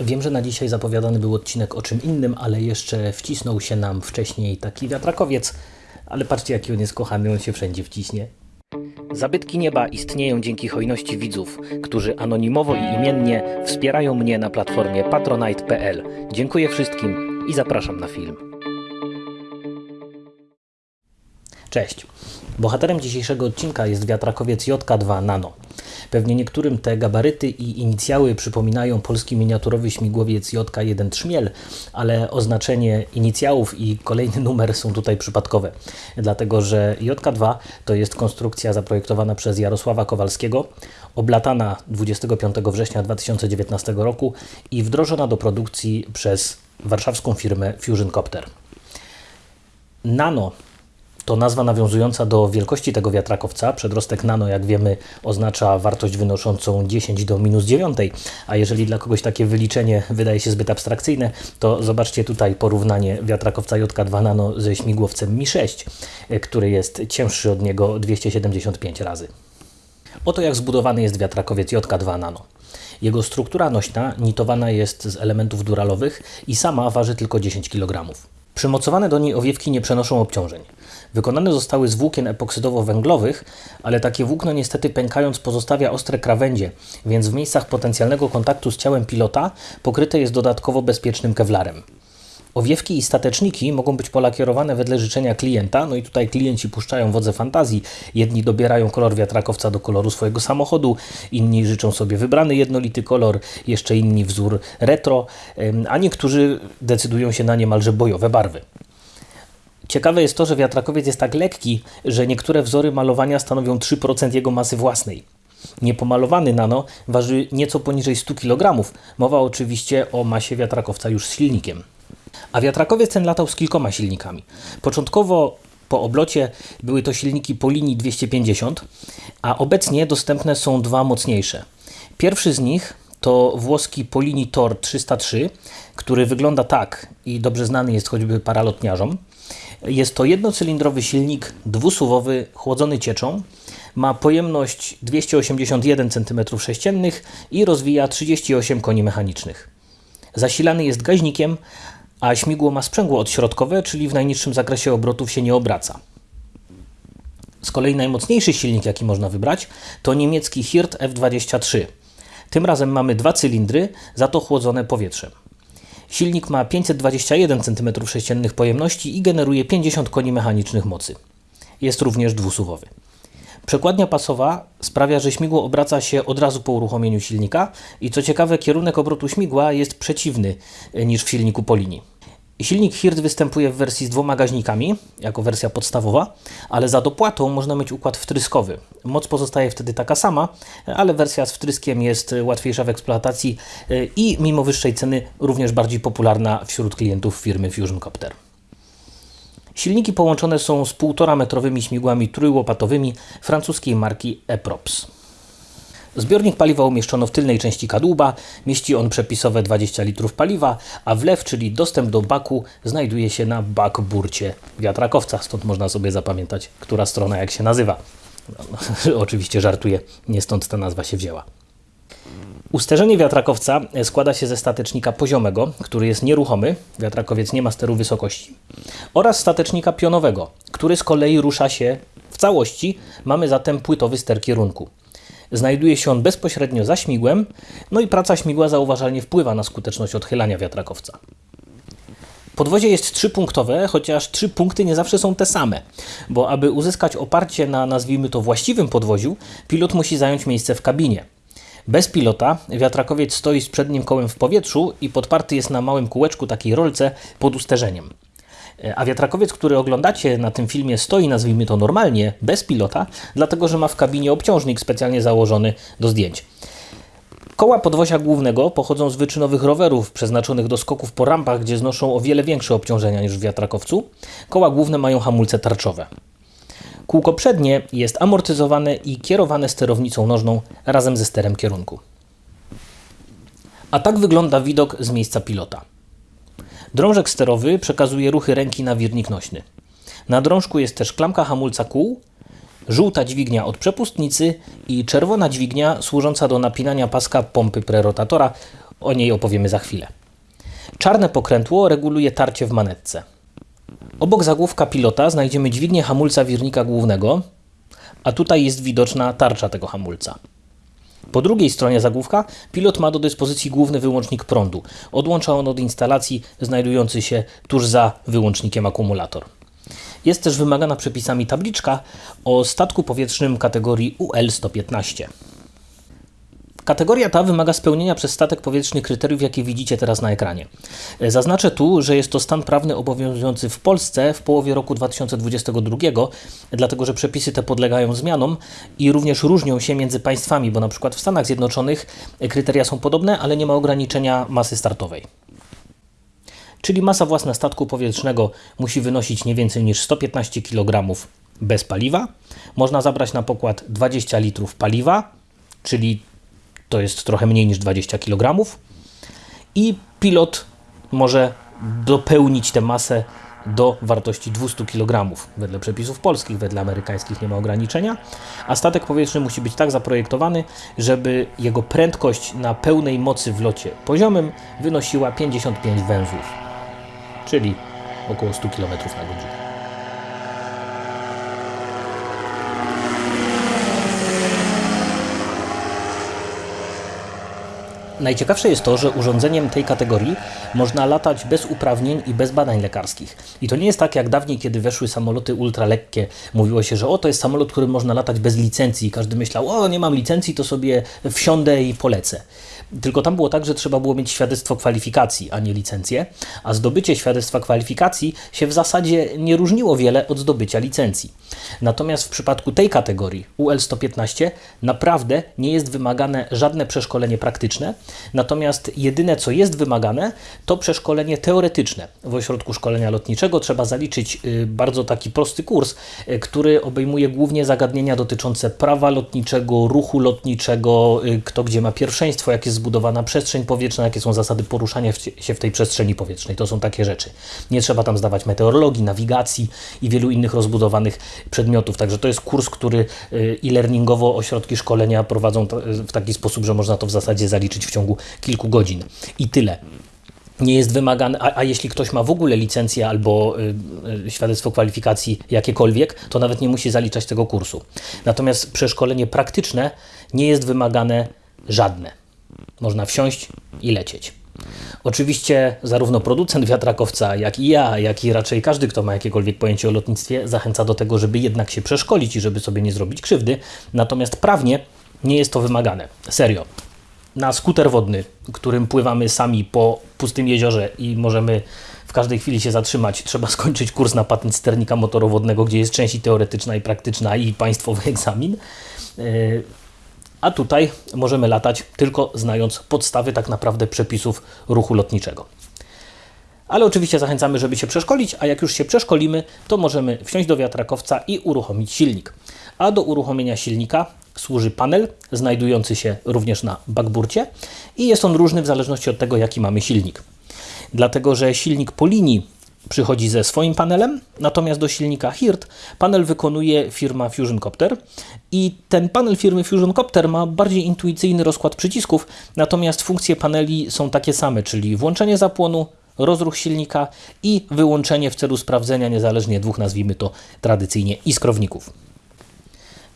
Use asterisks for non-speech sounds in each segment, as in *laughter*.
Wiem, że na dzisiaj zapowiadany był odcinek o czym innym, ale jeszcze wcisnął się nam wcześniej taki wiatrakowiec. Ale patrzcie, jaki on jest kochany, on się wszędzie wciśnie. Zabytki nieba istnieją dzięki hojności widzów, którzy anonimowo i imiennie wspierają mnie na platformie patronite.pl. Dziękuję wszystkim i zapraszam na film. Cześć. Bohaterem dzisiejszego odcinka jest wiatrakowiec JK2 Nano. Pewnie niektórym te gabaryty i inicjały przypominają polski miniaturowy śmigłowiec JK1 Trzmiel, ale oznaczenie inicjałów i kolejny numer są tutaj przypadkowe, dlatego że JK2 to jest konstrukcja zaprojektowana przez Jarosława Kowalskiego, oblatana 25 września 2019 roku i wdrożona do produkcji przez warszawską firmę Fusion Copter. Nano to nazwa nawiązująca do wielkości tego wiatrakowca. Przedrostek nano, jak wiemy, oznacza wartość wynoszącą 10 do minus 9, a jeżeli dla kogoś takie wyliczenie wydaje się zbyt abstrakcyjne, to zobaczcie tutaj porównanie wiatrakowca JK2 Nano ze śmigłowcem Mi-6, który jest cięższy od niego 275 razy. Oto jak zbudowany jest wiatrakowiec JK2 Nano. Jego struktura nośna nitowana jest z elementów duralowych i sama waży tylko 10 kg. Przymocowane do niej owiewki nie przenoszą obciążeń. Wykonane zostały z włókien epoksydowo-węglowych, ale takie włókno niestety pękając pozostawia ostre krawędzie, więc w miejscach potencjalnego kontaktu z ciałem pilota pokryte jest dodatkowo bezpiecznym kewlarem. Owiewki i stateczniki mogą być polakierowane wedle życzenia klienta, no i tutaj klienci puszczają wodze fantazji. Jedni dobierają kolor wiatrakowca do koloru swojego samochodu, inni życzą sobie wybrany jednolity kolor, jeszcze inni wzór retro, a niektórzy decydują się na niemalże bojowe barwy. Ciekawe jest to, że wiatrakowiec jest tak lekki, że niektóre wzory malowania stanowią 3% jego masy własnej. Niepomalowany nano waży nieco poniżej 100 kg. Mowa oczywiście o masie wiatrakowca już z silnikiem. A wiatrakowiec ten latał z kilkoma silnikami. Początkowo po oblocie były to silniki po linii 250, a obecnie dostępne są dwa mocniejsze. Pierwszy z nich to włoski Polini Tor 303, który wygląda tak i dobrze znany jest choćby paralotniarzom. Jest to jednocylindrowy silnik dwusuwowy, chłodzony cieczą. Ma pojemność 281 cm3 i rozwija 38 koni mechanicznych. Zasilany jest gaźnikiem, a śmigło ma sprzęgło odśrodkowe, czyli w najniższym zakresie obrotów się nie obraca. Z kolei najmocniejszy silnik, jaki można wybrać, to niemiecki Hirt F23. Tym razem mamy dwa cylindry, za to chłodzone powietrzem. Silnik ma 521 cm3 pojemności i generuje 50 koni mechanicznych mocy. Jest również dwusuwowy. Przekładnia pasowa sprawia, że śmigło obraca się od razu po uruchomieniu silnika i co ciekawe kierunek obrotu śmigła jest przeciwny niż w silniku po linii. Silnik Hirt występuje w wersji z dwoma gaźnikami, jako wersja podstawowa, ale za dopłatą można mieć układ wtryskowy. Moc pozostaje wtedy taka sama, ale wersja z wtryskiem jest łatwiejsza w eksploatacji i mimo wyższej ceny również bardziej popularna wśród klientów firmy Fusion Copter. Silniki połączone są z 1,5 metrowymi śmigłami trójłopatowymi francuskiej marki Eprops. Zbiornik paliwa umieszczono w tylnej części kadłuba, mieści on przepisowe 20 litrów paliwa, a wlew, czyli dostęp do baku, znajduje się na bakburcie wiatrakowca, stąd można sobie zapamiętać, która strona jak się nazywa. No, *laughs* oczywiście żartuję, nie stąd ta nazwa się wzięła. Usterzenie wiatrakowca składa się ze statecznika poziomego, który jest nieruchomy, wiatrakowiec nie ma steru wysokości, oraz statecznika pionowego, który z kolei rusza się w całości, mamy zatem płytowy ster kierunku. Znajduje się on bezpośrednio za śmigłem, no i praca śmigła zauważalnie wpływa na skuteczność odchylania wiatrakowca. Podwozie jest trzypunktowe, chociaż trzy punkty nie zawsze są te same, bo aby uzyskać oparcie na nazwijmy to właściwym podwoziu, pilot musi zająć miejsce w kabinie. Bez pilota wiatrakowiec stoi z przednim kołem w powietrzu i podparty jest na małym kółeczku takiej rolce pod usterzeniem. A wiatrakowiec, który oglądacie na tym filmie, stoi, nazwijmy to normalnie, bez pilota, dlatego że ma w kabinie obciążnik specjalnie założony do zdjęć. Koła podwozia głównego pochodzą z wyczynowych rowerów przeznaczonych do skoków po rampach, gdzie znoszą o wiele większe obciążenia niż w wiatrakowcu. Koła główne mają hamulce tarczowe. Kółko przednie jest amortyzowane i kierowane sterownicą nożną razem ze sterem kierunku. A tak wygląda widok z miejsca pilota. Drążek sterowy przekazuje ruchy ręki na wirnik nośny. Na drążku jest też klamka hamulca kół, żółta dźwignia od przepustnicy i czerwona dźwignia służąca do napinania paska pompy prerotatora O niej opowiemy za chwilę. Czarne pokrętło reguluje tarcie w manetce. Obok zagłówka pilota znajdziemy dźwignię hamulca wirnika głównego, a tutaj jest widoczna tarcza tego hamulca. Po drugiej stronie zagłówka pilot ma do dyspozycji główny wyłącznik prądu. Odłącza on od instalacji znajdujący się tuż za wyłącznikiem akumulator. Jest też wymagana przepisami tabliczka o statku powietrznym kategorii UL-115. Kategoria ta wymaga spełnienia przez statek powietrzny kryteriów, jakie widzicie teraz na ekranie. Zaznaczę tu, że jest to stan prawny obowiązujący w Polsce w połowie roku 2022, dlatego że przepisy te podlegają zmianom i również różnią się między państwami, bo na przykład w Stanach Zjednoczonych kryteria są podobne, ale nie ma ograniczenia masy startowej. Czyli masa własna statku powietrznego musi wynosić nie więcej niż 115 kg bez paliwa. Można zabrać na pokład 20 litrów paliwa, czyli to jest trochę mniej niż 20 kg. I pilot może dopełnić tę masę do wartości 200 kg. Wedle przepisów polskich, wedle amerykańskich nie ma ograniczenia. A statek powietrzny musi być tak zaprojektowany, żeby jego prędkość na pełnej mocy w locie poziomym wynosiła 55 węzłów, czyli około 100 km na godzinę. Najciekawsze jest to, że urządzeniem tej kategorii można latać bez uprawnień i bez badań lekarskich. I to nie jest tak jak dawniej, kiedy weszły samoloty ultralekkie. Mówiło się, że o, to jest samolot, którym można latać bez licencji. Każdy myślał, o, nie mam licencji, to sobie wsiądę i polecę. Tylko tam było tak, że trzeba było mieć świadectwo kwalifikacji, a nie licencję, a zdobycie świadectwa kwalifikacji się w zasadzie nie różniło wiele od zdobycia licencji. Natomiast w przypadku tej kategorii UL-115 naprawdę nie jest wymagane żadne przeszkolenie praktyczne, natomiast jedyne co jest wymagane to przeszkolenie teoretyczne. W ośrodku szkolenia lotniczego trzeba zaliczyć y, bardzo taki prosty kurs, y, który obejmuje głównie zagadnienia dotyczące prawa lotniczego, ruchu lotniczego, y, kto gdzie ma pierwszeństwo, jak jest zbudowana przestrzeń powietrzna, jakie są zasady poruszania się w tej przestrzeni powietrznej. To są takie rzeczy. Nie trzeba tam zdawać meteorologii, nawigacji i wielu innych rozbudowanych przedmiotów. Także to jest kurs, który e-learningowo ośrodki szkolenia prowadzą w taki sposób, że można to w zasadzie zaliczyć w ciągu kilku godzin. I tyle nie jest wymagane, a, a, jeśli ktoś ma w ogóle licencję albo y, y, świadectwo kwalifikacji jakiekolwiek, to nawet nie musi zaliczać tego kursu. Natomiast przeszkolenie praktyczne nie jest wymagane żadne. Można wsiąść i lecieć. Oczywiście zarówno producent wiatrakowca, jak i ja, jak i raczej każdy, kto ma jakiekolwiek pojęcie o lotnictwie, zachęca do tego, żeby jednak się przeszkolić i żeby sobie nie zrobić krzywdy. Natomiast prawnie nie jest to wymagane. Serio. Na skuter wodny, którym pływamy sami po pustym jeziorze i możemy w każdej chwili się zatrzymać, trzeba *laughs* skończyć kurs na patent sternika motorowodnego, gdzie jest część teoretyczna i praktyczna i państwowy *laughs* egzamin. Yy, a tutaj możemy latać tylko znając podstawy tak naprawdę przepisów ruchu lotniczego. Ale oczywiście zachęcamy, żeby się przeszkolić, a jak już się przeszkolimy, to możemy wsiąść do wiatrakowca i uruchomić silnik. A do uruchomienia silnika służy panel, znajdujący się również na backburcie i jest on różny w zależności od tego, jaki mamy silnik. Dlatego, że silnik po linii przychodzi ze swoim panelem, natomiast do silnika HIRT panel wykonuje firma Fusion Copter i ten panel firmy Fusion Copter ma bardziej intuicyjny rozkład przycisków, natomiast funkcje paneli są takie same, czyli włączenie zapłonu, rozruch silnika i wyłączenie w celu sprawdzenia niezależnie dwóch, nazwijmy to tradycyjnie, iskrowników.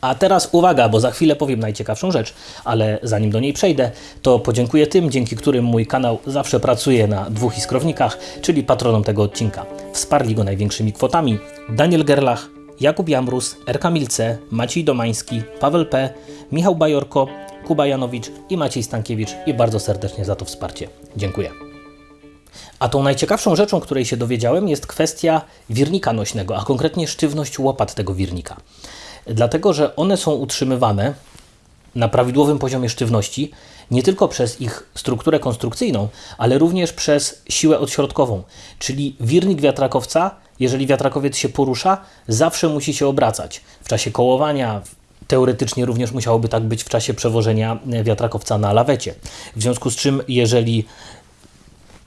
A teraz uwaga, bo za chwilę powiem najciekawszą rzecz, ale zanim do niej przejdę, to podziękuję tym, dzięki którym mój kanał zawsze pracuje na dwóch iskrownikach, czyli patronom tego odcinka. Wsparli go największymi kwotami Daniel Gerlach, Jakub Jamrus, Erka Milce, Maciej Domański, Paweł P., Michał Bajorko, Kuba Janowicz i Maciej Stankiewicz i bardzo serdecznie za to wsparcie. Dziękuję. A tą najciekawszą rzeczą, której się dowiedziałem, jest kwestia wirnika nośnego, a konkretnie sztywność łopat tego wirnika dlatego że one są utrzymywane na prawidłowym poziomie sztywności nie tylko przez ich strukturę konstrukcyjną, ale również przez siłę odśrodkową. Czyli wirnik wiatrakowca, jeżeli wiatrakowiec się porusza, zawsze musi się obracać. W czasie kołowania, teoretycznie również musiałoby tak być w czasie przewożenia wiatrakowca na lawecie. W związku z czym, jeżeli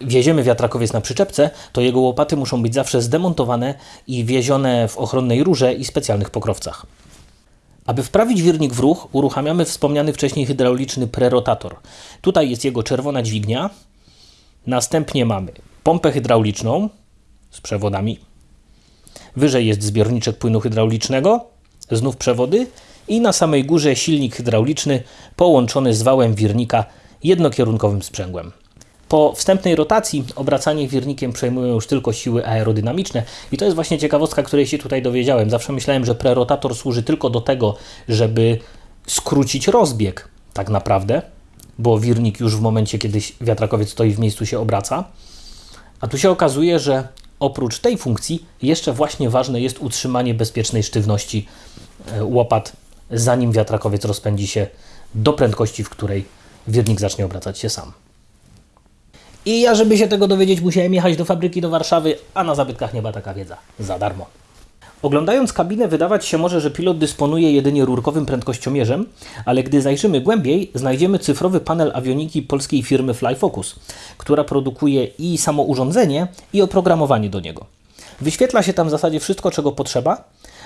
wieziemy wiatrakowiec na przyczepce, to jego łopaty muszą być zawsze zdemontowane i wiezione w ochronnej rurze i specjalnych pokrowcach. Aby wprawić wirnik w ruch, uruchamiamy wspomniany wcześniej hydrauliczny prerotator. Tutaj jest jego czerwona dźwignia. Następnie mamy pompę hydrauliczną z przewodami. Wyżej jest zbiorniczek płynu hydraulicznego, znów przewody i na samej górze silnik hydrauliczny połączony z wałem wirnika jednokierunkowym sprzęgłem. Po wstępnej rotacji obracanie wirnikiem przejmują już tylko siły aerodynamiczne i to jest właśnie ciekawostka, której się tutaj dowiedziałem. Zawsze myślałem, że prerotator służy tylko do tego, żeby skrócić rozbieg tak naprawdę, bo wirnik już w momencie, kiedy wiatrakowiec stoi w miejscu się obraca. A tu się okazuje, że oprócz tej funkcji jeszcze właśnie ważne jest utrzymanie bezpiecznej sztywności e, łopat, zanim wiatrakowiec rozpędzi się do prędkości, w której wirnik zacznie obracać się sam. I ja, żeby się tego dowiedzieć, musiałem jechać do fabryki do Warszawy, a na zabytkach nie była taka wiedza. Za darmo. Oglądając kabinę wydawać się może, że pilot dysponuje jedynie rurkowym prędkościomierzem, ale gdy zajrzymy głębiej, znajdziemy cyfrowy panel awioniki polskiej firmy Flyfocus, która produkuje i samo urządzenie, i oprogramowanie do niego. Wyświetla się tam w zasadzie wszystko, czego potrzeba,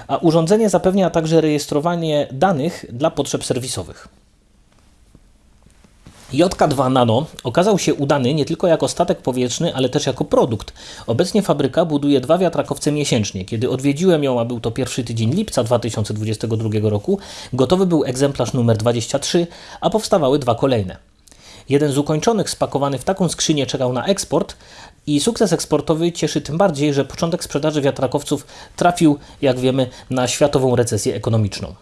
a urządzenie zapewnia także rejestrowanie danych dla potrzeb serwisowych. JK2 Nano okazał się udany nie tylko jako statek powietrzny, ale też jako produkt. Obecnie fabryka buduje dwa wiatrakowce miesięcznie. Kiedy odwiedziłem ją, a był to pierwszy tydzień lipca 2022 roku, gotowy był egzemplarz numer 23, a powstawały dwa kolejne. Jeden z ukończonych spakowany w taką skrzynię czekał na eksport i sukces eksportowy cieszy tym bardziej, że początek sprzedaży wiatrakowców trafił, jak wiemy, na światową recesję ekonomiczną.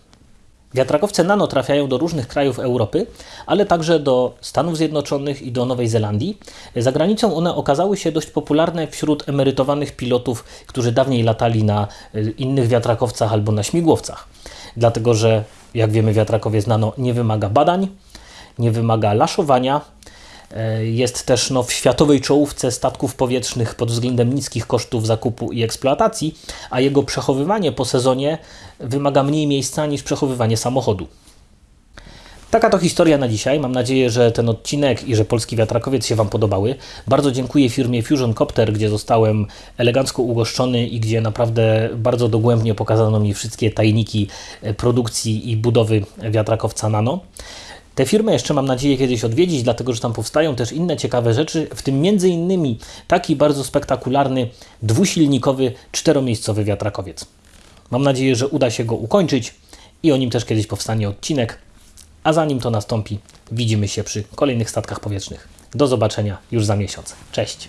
Wiatrakowce nano trafiają do różnych krajów Europy, ale także do Stanów Zjednoczonych i do Nowej Zelandii. Za granicą one okazały się dość popularne wśród emerytowanych pilotów, którzy dawniej latali na y, innych wiatrakowcach albo na śmigłowcach. Dlatego, że jak wiemy, wiatrakowiec nano nie wymaga badań, nie wymaga laszowania, jest też no, w światowej czołówce statków powietrznych pod względem niskich kosztów zakupu i eksploatacji, a jego przechowywanie po sezonie wymaga mniej miejsca niż przechowywanie samochodu. Taka to historia na dzisiaj. Mam nadzieję, że ten odcinek i że polski wiatrakowiec się Wam podobały. Bardzo dziękuję firmie Fusion Copter, gdzie zostałem elegancko ugoszczony i gdzie naprawdę bardzo dogłębnie pokazano mi wszystkie tajniki e, produkcji i budowy wiatrakowca Nano. Te firmy jeszcze mam nadzieję kiedyś odwiedzić, dlatego że tam powstają też inne ciekawe rzeczy, w tym między innymi taki bardzo spektakularny dwusilnikowy czteromiejscowy wiatrakowiec. Mam nadzieję, że uda się go ukończyć i o nim też kiedyś powstanie odcinek. A zanim to nastąpi, widzimy się przy kolejnych statkach powietrznych. Do zobaczenia już za miesiąc. Cześć!